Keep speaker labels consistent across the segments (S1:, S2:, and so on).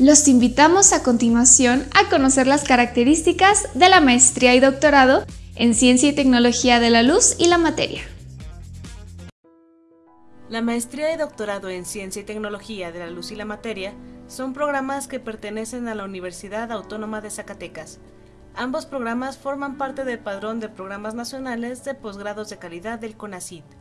S1: Los invitamos a continuación a conocer las características de la maestría y doctorado en Ciencia y Tecnología de la Luz y la Materia.
S2: La maestría y doctorado en Ciencia y Tecnología de la Luz y la Materia son programas que pertenecen a la Universidad Autónoma de Zacatecas. Ambos programas forman parte del padrón de programas nacionales de posgrados de calidad del CONACYT.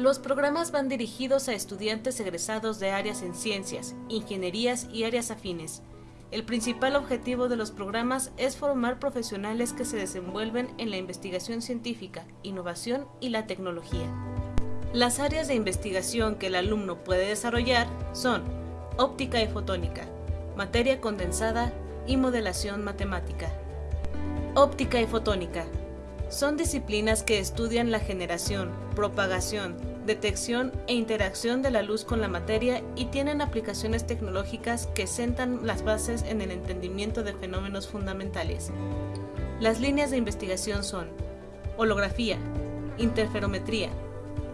S2: Los programas van dirigidos a estudiantes egresados de áreas en ciencias, ingenierías y áreas afines. El principal objetivo de los programas es formar profesionales que se desenvuelven en la investigación científica, innovación y la tecnología. Las áreas de investigación que el alumno puede desarrollar son óptica y fotónica, materia condensada y modelación matemática. Óptica y fotónica son disciplinas que estudian la generación, propagación, detección e interacción de la luz con la materia y tienen aplicaciones tecnológicas que sentan las bases en el entendimiento de fenómenos fundamentales. Las líneas de investigación son holografía, interferometría,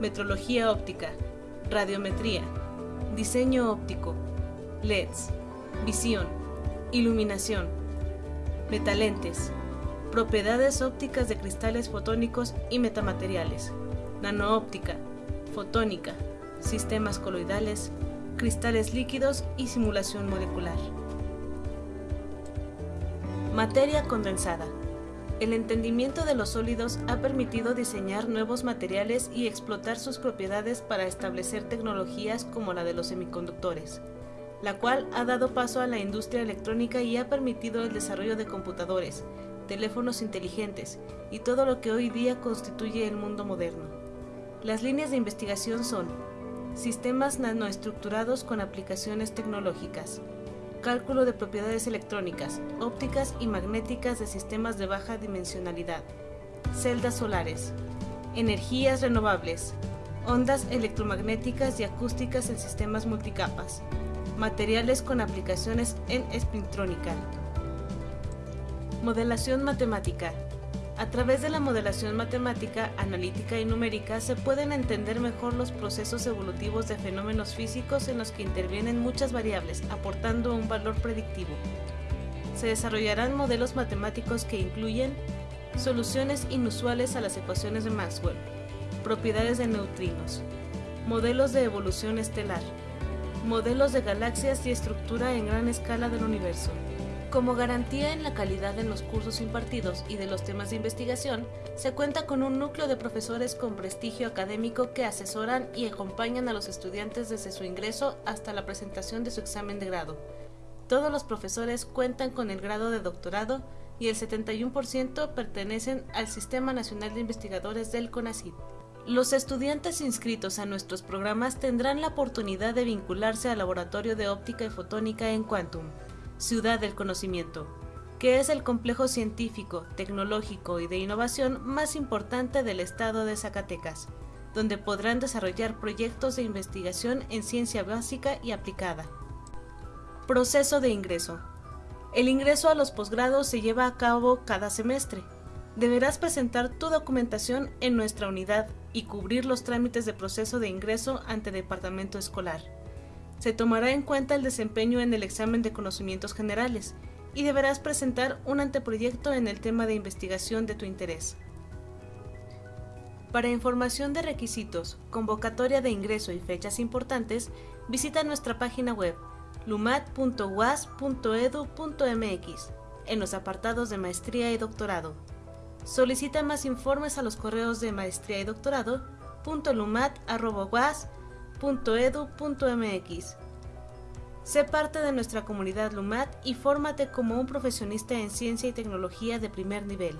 S2: metrología óptica, radiometría, diseño óptico, LEDs, visión, iluminación, metalentes, propiedades ópticas de cristales fotónicos y metamateriales, nanoóptica, fotónica, sistemas coloidales, cristales líquidos y simulación molecular. Materia condensada. El entendimiento de los sólidos ha permitido diseñar nuevos materiales y explotar sus propiedades para establecer tecnologías como la de los semiconductores, la cual ha dado paso a la industria electrónica y ha permitido el desarrollo de computadores, teléfonos inteligentes y todo lo que hoy día constituye el mundo moderno. Las líneas de investigación son sistemas nanoestructurados con aplicaciones tecnológicas, cálculo de propiedades electrónicas, ópticas y magnéticas de sistemas de baja dimensionalidad, celdas solares, energías renovables, ondas electromagnéticas y acústicas en sistemas multicapas, materiales con aplicaciones en espintrónica. Modelación matemática. A través de la modelación matemática, analítica y numérica se pueden entender mejor los procesos evolutivos de fenómenos físicos en los que intervienen muchas variables, aportando un valor predictivo. Se desarrollarán modelos matemáticos que incluyen soluciones inusuales a las ecuaciones de Maxwell, propiedades de neutrinos, modelos de evolución estelar, modelos de galaxias y estructura en gran escala del universo. Como garantía en la calidad en los cursos impartidos y de los temas de investigación, se cuenta con un núcleo de profesores con prestigio académico que asesoran y acompañan a los estudiantes desde su ingreso hasta la presentación de su examen de grado. Todos los profesores cuentan con el grado de doctorado y el 71% pertenecen al Sistema Nacional de Investigadores del CONACYT. Los estudiantes inscritos a nuestros programas tendrán la oportunidad de vincularse al Laboratorio de Óptica y Fotónica en Quantum, Ciudad del Conocimiento, que es el complejo científico, tecnológico y de innovación más importante del estado de Zacatecas, donde podrán desarrollar proyectos de investigación en ciencia básica y aplicada. Proceso de ingreso. El ingreso a los posgrados se lleva a cabo cada semestre. Deberás presentar tu documentación en nuestra unidad y cubrir los trámites de proceso de ingreso ante departamento escolar se tomará en cuenta el desempeño en el examen de conocimientos generales y deberás presentar un anteproyecto en el tema de investigación de tu interés. Para información de requisitos, convocatoria de ingreso y fechas importantes, visita nuestra página web lumat.uas.edu.mx en los apartados de maestría y doctorado. Solicita más informes a los correos de maestría y doctorado Sé parte de nuestra comunidad LUMAT y fórmate como un profesionista en ciencia y tecnología de primer nivel.